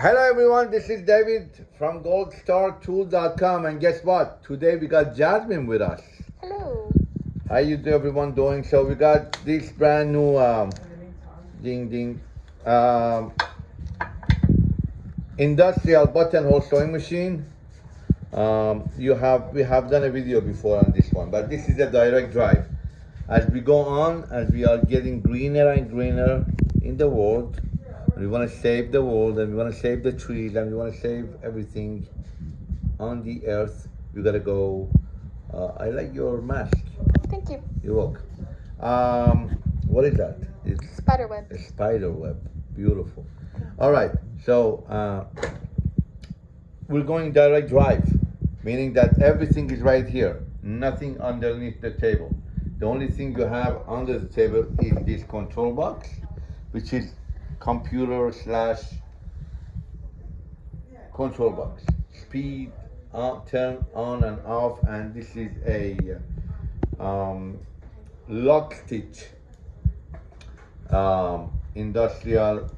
Hello everyone, this is David from goldstartool.com and guess what? Today we got Jasmine with us. Hello. How you do everyone doing? So we got this brand new um, ding ding um, industrial buttonhole sewing machine. Um, you have we have done a video before on this one, but this is a direct drive. As we go on, as we are getting greener and greener in the world, we want to save the world and we want to save the trees and we want to save everything on the earth. We gotta go. Uh, I like your mask. Thank you. You're welcome. Um, what is that? It's spider web a spider web. Beautiful. All right. So uh, we're going direct drive, meaning that everything is right here. Nothing underneath the table. The only thing you have under the table is this control box, which is computer slash control box. Speed, on, turn on and off, and this is a um, lock stitch um, industrial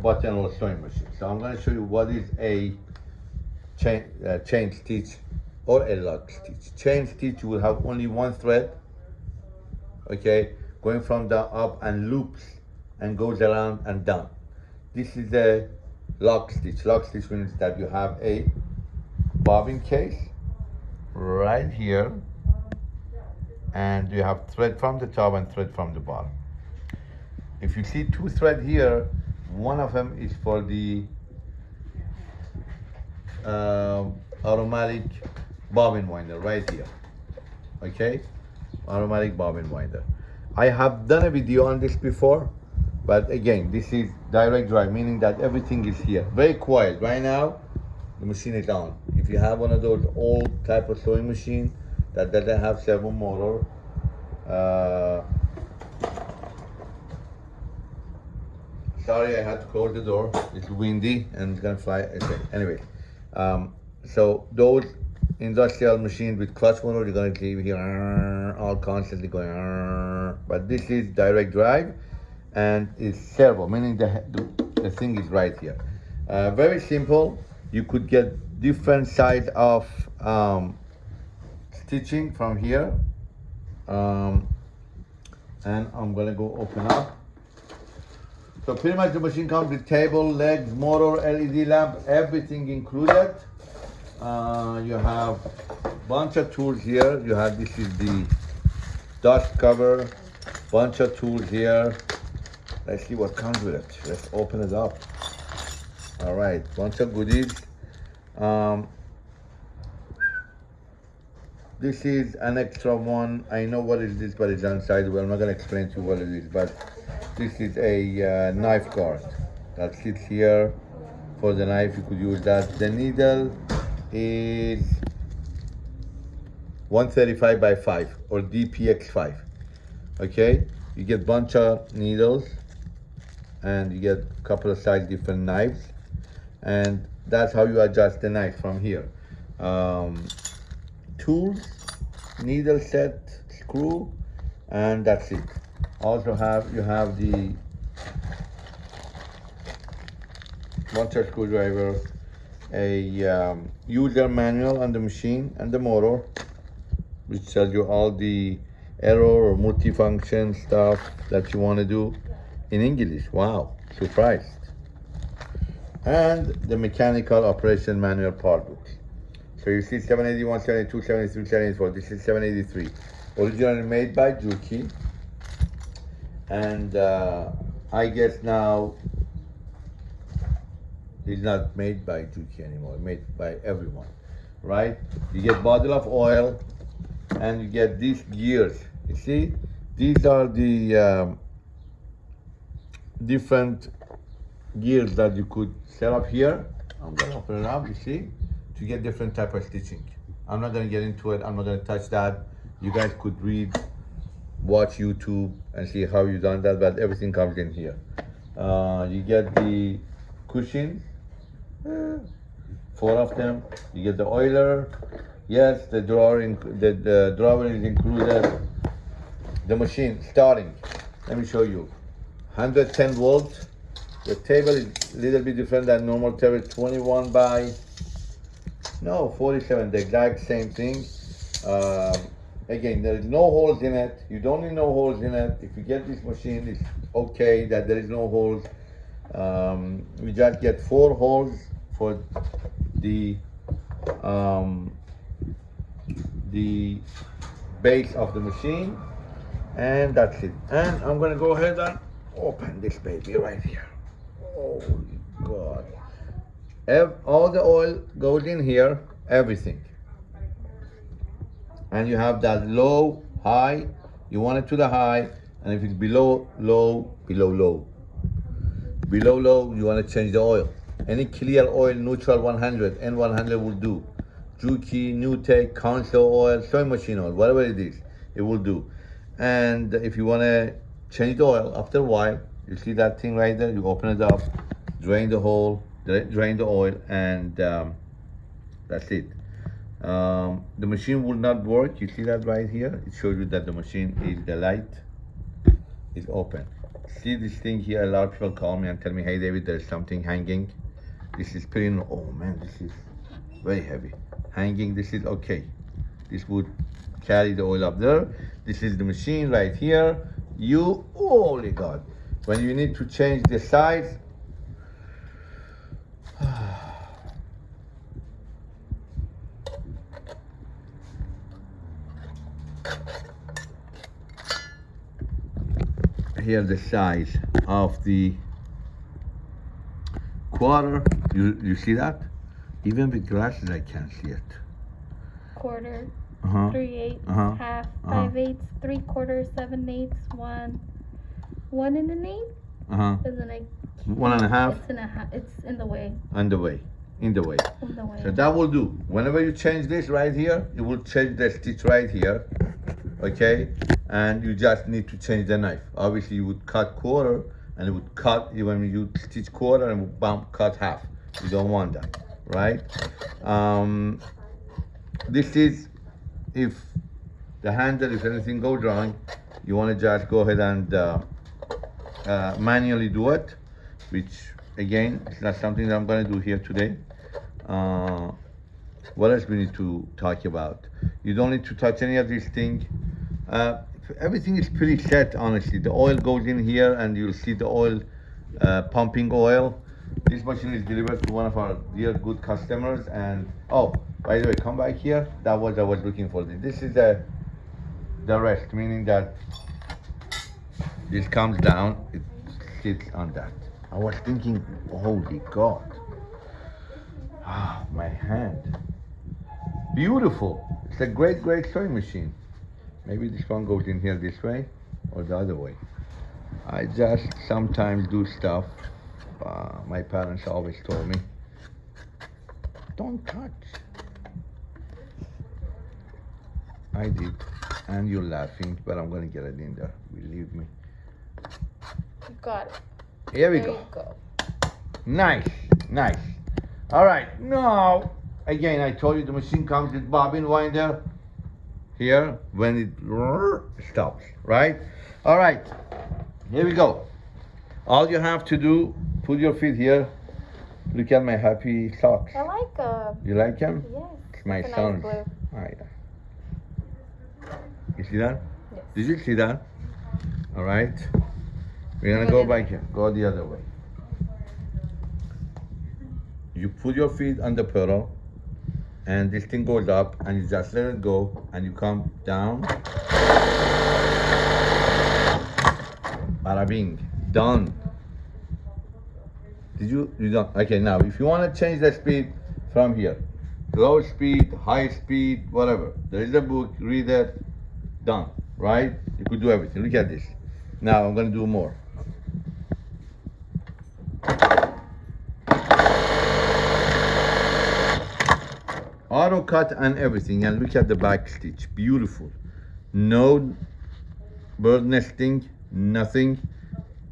buttonhole sewing machine. So I'm going to show you what is a chain, uh, chain stitch or a lock stitch. Chain stitch will have only one thread, okay, going from the up and loops and goes around and down. This is a lock stitch. Lock stitch means that you have a bobbin case right here and you have thread from the top and thread from the bottom. If you see two thread here, one of them is for the uh, automatic bobbin winder right here. Okay, automatic bobbin winder. I have done a video on this before, but again, this is direct drive, meaning that everything is here. Very quiet. Right now, the machine is on. If you have one of those old type of sewing machine that doesn't have servo motor, uh, sorry, I had to close the door. It's windy and it's gonna fly. Okay. Anyway, um, so those industrial machines with clutch motor, you're gonna keep here all constantly going. But this is direct drive and it's servo, meaning the, the, the thing is right here. Uh, very simple. You could get different size of um, stitching from here. Um, and I'm gonna go open up. So pretty much the machine comes with table, legs, motor, LED lamp, everything included. Uh, you have bunch of tools here. You have, this is the dust cover, bunch of tools here. Let's see what comes with it. Let's open it up. All right, bunch of goodies. Um, this is an extra one. I know what is this, but it's inside. Well, I'm not gonna explain to you what it is, but this is a uh, knife guard that sits here for the knife. You could use that. The needle is 135 by 5 or DPX5. Okay, you get bunch of needles and you get a couple of size different knives and that's how you adjust the knife from here. Um, tools, needle set, screw, and that's it. Also have, you have the buncher screwdriver, a um, user manual on the machine and the motor, which tells you all the error or multifunction stuff that you want to do in English. Wow, surprised. And the mechanical operation manual part book. So you see 781, 72, 73, 74. This is 783. Originally made by Juki. And uh, I guess now it's not made by Juki anymore, made by everyone, right? You get bottle of oil and you get these gears. You see, these are the um, different gears that you could set up here. I'm gonna open it up, you see, to get different type of stitching. I'm not gonna get into it, I'm not gonna touch that. You guys could read, watch YouTube and see how you done that, but everything comes in here. Uh, you get the cushions, four of them. You get the oiler. Yes, the drawer, the, the drawer is included. The machine starting. Let me show you. 110 volt The table is a little bit different than normal table, 21 by, no, 47, the exact same thing. Um, again, there is no holes in it. You don't need no holes in it. If you get this machine, it's okay that there is no holes. Um, we just get four holes for the um, the base of the machine and that's it and I'm gonna go ahead and open this baby right here. Holy god. Ev all the oil goes in here everything. And you have that low high. You want it to the high. And if it's below low below low. Below low you want to change the oil. Any clear oil neutral 100 n100 will do. Juki, Newtech, Conseil oil, sewing machine oil, whatever it is, it will do. And if you want to change the oil after a while, you see that thing right there, you open it up, drain the hole, drain the oil, and um, that's it. Um, the machine will not work. You see that right here? It shows you that the machine is, the light is open. See this thing here? A lot of people call me and tell me, hey David, there's something hanging. This is pretty, oh man, this is very heavy hanging this is okay this would carry the oil up there this is the machine right here you holy god. When you need to change the size here the size of the quarter. You you see that? Even with glasses, I can't see it. Quarter, uh-huh. three eighths, uh-huh. half, uh-huh. five eighths, three quarters, seven eighths, one, one and an eighth. Uh huh. Isn't it? One and a half. It's in a ha- It's in the way. In the way. In the way. In the way. So that will do. Whenever you change this right here, it will change the stitch right here. Okay, and you just need to change the knife. Obviously, you would cut quarter, and it would cut even you stitch quarter and would bump cut half. You don't want that right? Um, this is if the handle, if anything goes wrong, you want to just go ahead and uh, uh, manually do it, which again, it's not something that I'm going to do here today. Uh, what else we need to talk about? You don't need to touch any of these things. Uh, everything is pretty set, honestly. The oil goes in here and you'll see the oil, uh, pumping oil. This machine is delivered to one of our dear good customers and oh, by the way, come back here. That was I was looking for. This is the the rest, meaning that this comes down, it sits on that. I was thinking, holy God. Ah, my hand. Beautiful. It's a great, great sewing machine. Maybe this one goes in here this way or the other way. I just sometimes do stuff uh, my parents always told me, don't touch. I did, and you're laughing, but I'm gonna get it in there. Believe me. You got it. Here we there go. go. Nice, nice. All right, now, again, I told you the machine comes with bobbin winder here when it stops, right? All right, here we go. All you have to do Put your feet here. Look at my happy socks. I like them. You like them? Yes. It's my. Nice oh, yeah. You see that? Yes. Did you see that? All right. We're gonna go, go back here. Go the other way. You put your feet on the pedal and this thing goes up and you just let it go and you come down. Bada bing. Done. Did you, you don't, okay, now if you want to change the speed from here, low speed, high speed, whatever, there is a book, read it, done, right? You could do everything, look at this. Now I'm going to do more. Auto cut and everything, and look at the back stitch, beautiful. No bird nesting, nothing,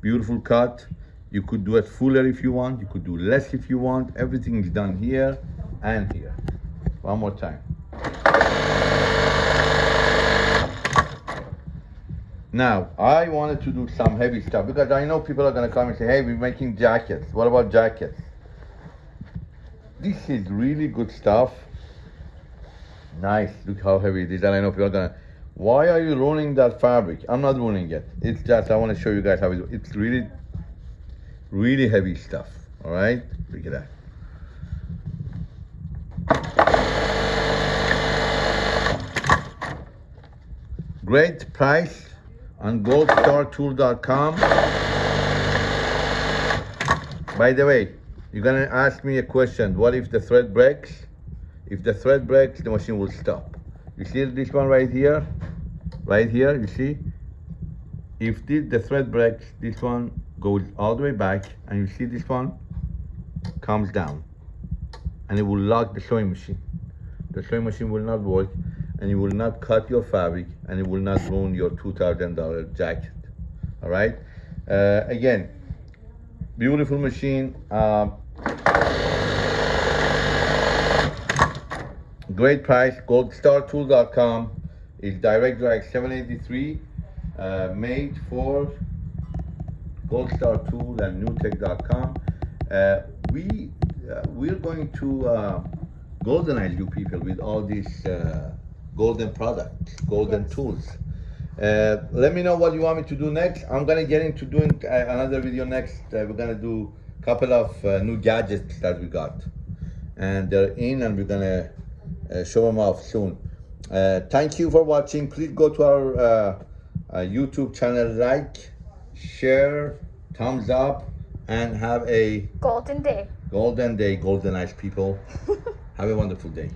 beautiful cut. You could do it fuller if you want. You could do less if you want. Everything is done here and here. One more time. Now, I wanted to do some heavy stuff because I know people are gonna come and say, hey, we're making jackets. What about jackets? This is really good stuff. Nice, look how heavy it is. And I know people are gonna, why are you ruining that fabric? I'm not ruining it. It's just, I wanna show you guys how it, it's really, really heavy stuff. All right, look at that. Great price on goldstartool.com. By the way, you're gonna ask me a question. What if the thread breaks? If the thread breaks, the machine will stop. You see this one right here? Right here, you see? If this, the thread breaks, this one goes all the way back, and you see this one comes down. And it will lock the sewing machine. The sewing machine will not work, and it will not cut your fabric, and it will not ruin your $2,000 jacket. All right? Uh, again, beautiful machine. Um, great price. Goldstartool.com is direct drive 783, uh, made for Goldstar Tool and Newtech.com. Uh, we uh, we're going to uh, goldenize you people with all these uh, golden product, golden Yes. tools. Uh, let me know what you want me to do next. I'm gonna get into doing uh, another video next. Uh, we're gonna do a couple of uh, new gadgets that we got, and they're in, and we're gonna uh, show them off soon. Uh, thank you for watching. Please go to our uh, uh, YouTube channel, like, share, thumbs up, and have a Golden day. golden day, golden eyes people. have a wonderful day.